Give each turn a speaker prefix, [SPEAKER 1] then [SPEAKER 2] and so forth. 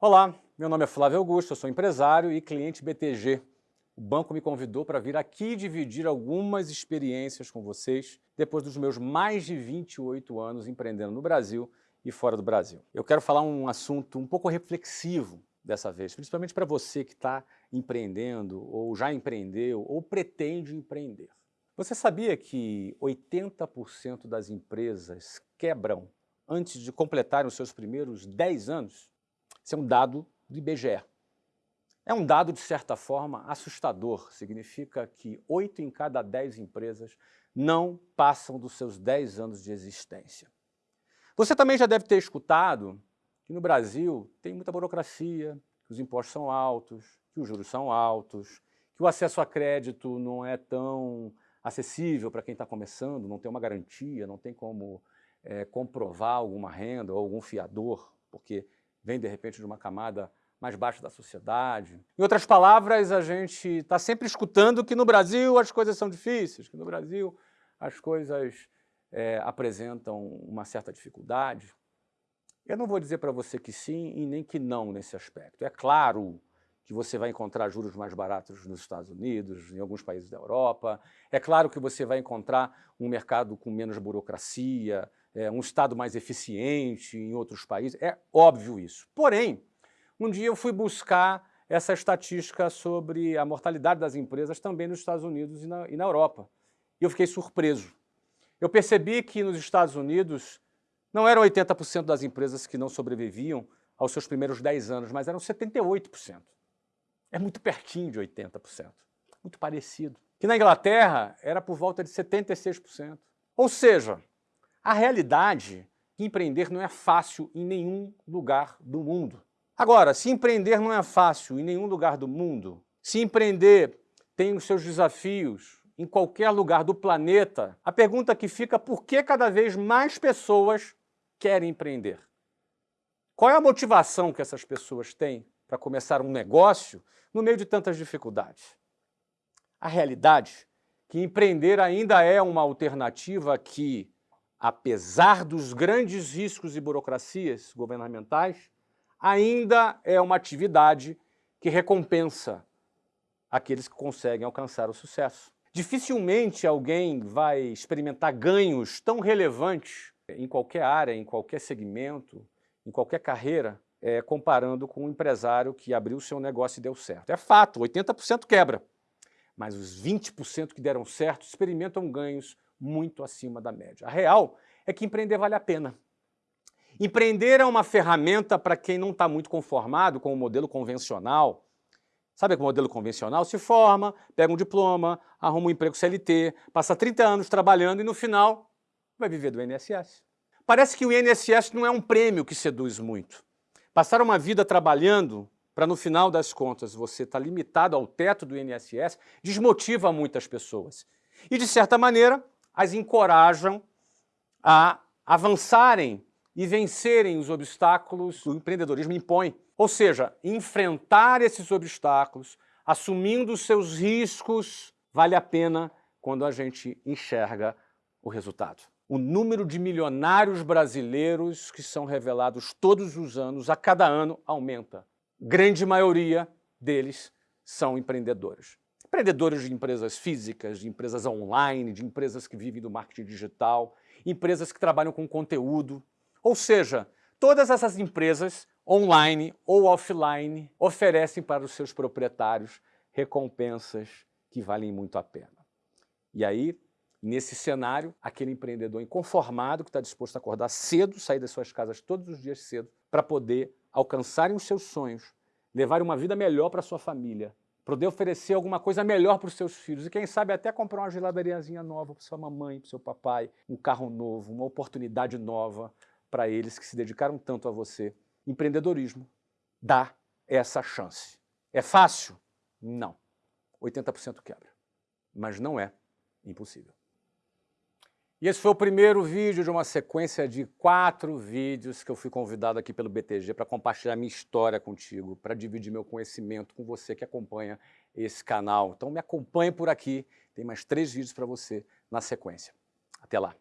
[SPEAKER 1] Olá, meu nome é Flávio Augusto, eu sou empresário e cliente BTG. O banco me convidou para vir aqui dividir algumas experiências com vocês depois dos meus mais de 28 anos empreendendo no Brasil e fora do Brasil. Eu quero falar um assunto um pouco reflexivo dessa vez, principalmente para você que está empreendendo ou já empreendeu ou pretende empreender. Você sabia que 80% das empresas quebram antes de completarem os seus primeiros 10 anos? Isso é um dado do IBGE. É um dado, de certa forma, assustador. Significa que 8 em cada 10 empresas não passam dos seus 10 anos de existência. Você também já deve ter escutado que no Brasil tem muita burocracia, que os impostos são altos, que os juros são altos, que o acesso a crédito não é tão acessível para quem está começando, não tem uma garantia, não tem como é, comprovar alguma renda ou algum fiador, porque vem, de repente, de uma camada mais baixa da sociedade. Em outras palavras, a gente está sempre escutando que no Brasil as coisas são difíceis, que no Brasil as coisas é, apresentam uma certa dificuldade. Eu não vou dizer para você que sim e nem que não nesse aspecto. É claro que você vai encontrar juros mais baratos nos Estados Unidos, em alguns países da Europa. É claro que você vai encontrar um mercado com menos burocracia, é, um Estado mais eficiente em outros países, é óbvio isso. Porém, um dia eu fui buscar essa estatística sobre a mortalidade das empresas também nos Estados Unidos e na, e na Europa. E eu fiquei surpreso. Eu percebi que nos Estados Unidos não eram 80% das empresas que não sobreviviam aos seus primeiros 10 anos, mas eram 78%. É muito pertinho de 80%, muito parecido. Que na Inglaterra era por volta de 76%. Ou seja, a realidade que empreender não é fácil em nenhum lugar do mundo. Agora, se empreender não é fácil em nenhum lugar do mundo, se empreender tem os seus desafios em qualquer lugar do planeta, a pergunta que fica é por que cada vez mais pessoas querem empreender? Qual é a motivação que essas pessoas têm para começar um negócio no meio de tantas dificuldades? A realidade é que empreender ainda é uma alternativa que apesar dos grandes riscos e burocracias governamentais, ainda é uma atividade que recompensa aqueles que conseguem alcançar o sucesso. Dificilmente alguém vai experimentar ganhos tão relevantes em qualquer área, em qualquer segmento, em qualquer carreira, é, comparando com um empresário que abriu seu negócio e deu certo. É fato, 80% quebra, mas os 20% que deram certo experimentam ganhos muito acima da média. A real é que empreender vale a pena. Empreender é uma ferramenta para quem não está muito conformado com o modelo convencional. Sabe o modelo convencional? Se forma, pega um diploma, arruma um emprego CLT, passa 30 anos trabalhando e no final vai viver do INSS. Parece que o INSS não é um prêmio que seduz muito. Passar uma vida trabalhando para no final das contas você estar tá limitado ao teto do INSS desmotiva muitas pessoas. E de certa maneira as encorajam a avançarem e vencerem os obstáculos que o empreendedorismo impõe. Ou seja, enfrentar esses obstáculos, assumindo os seus riscos, vale a pena quando a gente enxerga o resultado. O número de milionários brasileiros que são revelados todos os anos, a cada ano, aumenta. Grande maioria deles são empreendedores. Empreendedores de empresas físicas, de empresas online, de empresas que vivem do marketing digital, empresas que trabalham com conteúdo. Ou seja, todas essas empresas, online ou offline, oferecem para os seus proprietários recompensas que valem muito a pena. E aí, nesse cenário, aquele empreendedor inconformado que está disposto a acordar cedo, sair das suas casas todos os dias cedo, para poder alcançarem os seus sonhos, levar uma vida melhor para sua família, poder oferecer alguma coisa melhor para os seus filhos e quem sabe até comprar uma geladariazinha nova para sua mamãe, para seu papai, um carro novo, uma oportunidade nova para eles que se dedicaram tanto a você. Empreendedorismo dá essa chance. É fácil? Não. 80% quebra. Mas não é impossível. E esse foi o primeiro vídeo de uma sequência de quatro vídeos que eu fui convidado aqui pelo BTG para compartilhar minha história contigo, para dividir meu conhecimento com você que acompanha esse canal. Então me acompanhe por aqui, tem mais três vídeos para você na sequência. Até lá!